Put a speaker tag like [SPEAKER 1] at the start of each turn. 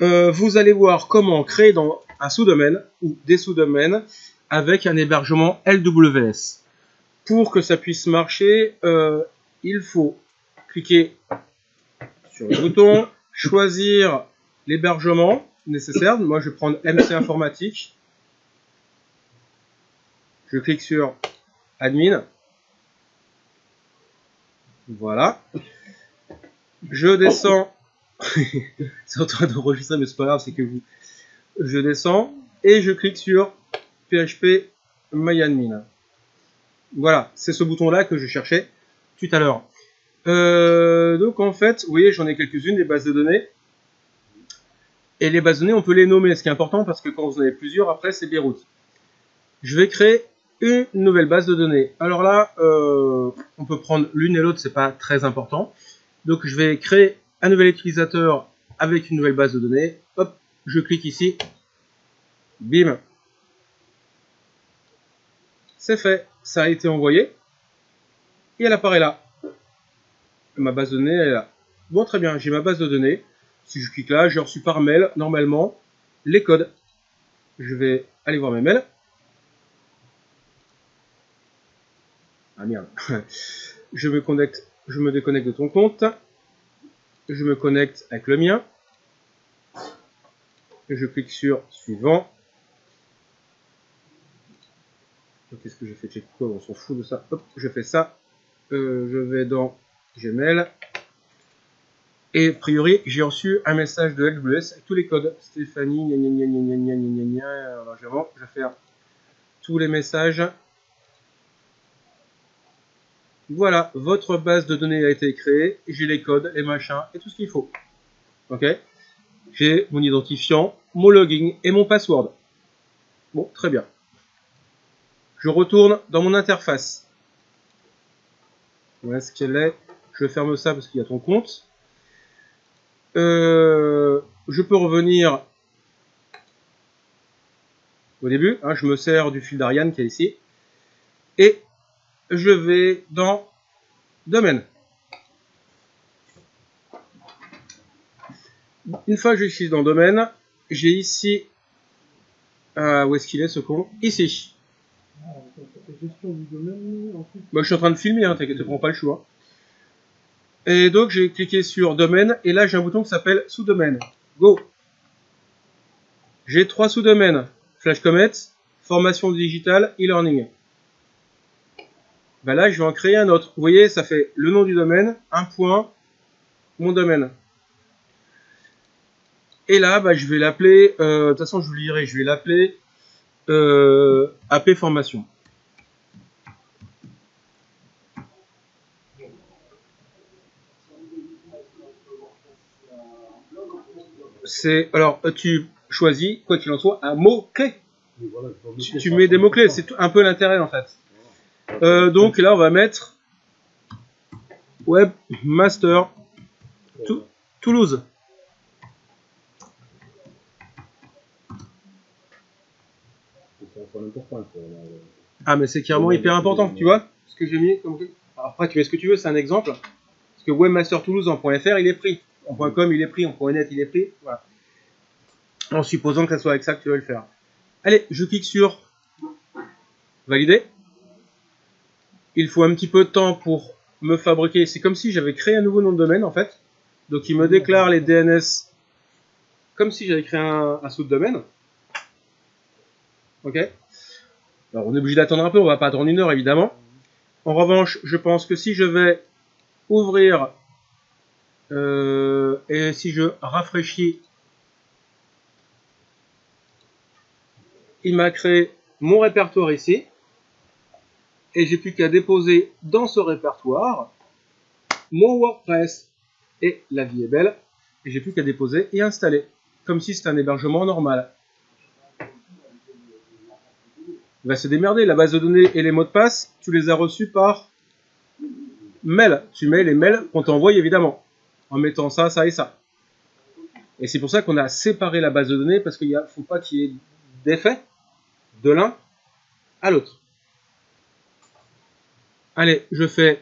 [SPEAKER 1] euh, vous allez voir comment créer dans un sous-domaine ou des sous-domaines avec un hébergement LWS. Pour que ça puisse marcher, euh, il faut cliquer sur le bouton, choisir l'hébergement nécessaire. Moi, je vais prendre MC Informatique. Je clique sur Admin. Voilà. Je descends. c'est en train d'enregistrer, mais c'est pas grave, c'est que vous. Je descends et je clique sur PHP MyAdmin. Voilà, c'est ce bouton-là que je cherchais tout à l'heure. Euh, donc en fait, vous voyez, j'en ai quelques-unes, des bases de données. Et les bases de données, on peut les nommer, ce qui est important parce que quand vous en avez plusieurs, après, c'est Beyrouth. Je vais créer une nouvelle base de données. Alors là, euh, on peut prendre l'une et l'autre, c'est pas très important. Donc je vais créer un nouvel utilisateur avec une nouvelle base de données. Hop, je clique ici. Bim. C'est fait, ça a été envoyé. Et elle apparaît là. Ma base de données, elle est là. Bon, très bien, j'ai ma base de données. Si je clique là, j'ai reçu par mail, normalement, les codes. Je vais aller voir mes mails. Ah merde. je me connecte, je me déconnecte de ton compte. Je me connecte avec le mien. Je clique sur suivant. Qu'est-ce que j'ai fait Check quoi On s'en fout de ça. Je fais ça. Euh, je vais dans Gmail. Et a priori, j'ai reçu un message de LWS avec tous les codes. Stéphanie, gna je vais tous les messages. Voilà, votre base de données a été créée. J'ai les codes, les machins et tout ce qu'il faut. Ok? J'ai mon identifiant, mon login et mon password. Bon, très bien. Je retourne dans mon interface. Voilà ce qu'elle est? Je ferme ça parce qu'il y a ton compte. Euh, je peux revenir au début. Hein, je me sers du fil d'Ariane qui est ici. Et je vais dans Domaine. Une fois que je suis dans Domaine, j'ai ici... Euh, où est-ce qu'il est ce con? Ici. Moi, je suis en train de filmer, hein, t'inquiète, prends pas le choix. Et donc j'ai cliqué sur domaine et là j'ai un bouton qui s'appelle sous-domaine. Go J'ai trois sous-domaines. Flash Comet, formation digitale, e-learning. Ben là je vais en créer un autre. Vous voyez, ça fait le nom du domaine, un point, mon domaine. Et là, bah, je vais l'appeler, euh, de toute façon je vous le dirai, je vais l'appeler euh, AP Formation. c'est alors tu choisis quoi qu'il en soit un mot clé. tu, mets des mots clés, c'est un peu l'intérêt en fait. Euh, donc là on va mettre webmaster Toulouse. Ah mais c'est carrément hyper important, tu vois ce que j'ai mis comme... Après tu mets ce que tu veux, c'est un exemple. Parce que webmaster Toulouse en .fr il est pris en .com il est pris, en .net il est pris. En supposant que ça soit avec ça que tu veux le faire. Allez, je clique sur valider. Il faut un petit peu de temps pour me fabriquer. C'est comme si j'avais créé un nouveau nom de domaine en fait. Donc il me déclare les DNS comme si j'avais créé un, sous-domaine. Ok Alors on est obligé d'attendre un peu, on va pas attendre une heure évidemment. En revanche, je pense que si je vais ouvrir euh, et si je rafraîchis, il m'a créé mon répertoire ici. Et j'ai plus qu'à déposer dans ce répertoire mon WordPress. Et la vie est belle. Et j'ai plus qu'à déposer et installer. Comme si c'était un hébergement normal. Il va se démerder. La base de données et les mots de passe, tu les as reçus par mail. Tu mets les mails qu'on t'envoie évidemment en mettant ça, ça et ça. Et c'est pour ça qu'on a séparé la base de données, parce qu'il ne faut pas qu'il y ait d'effet de l'un à l'autre. Allez, je fais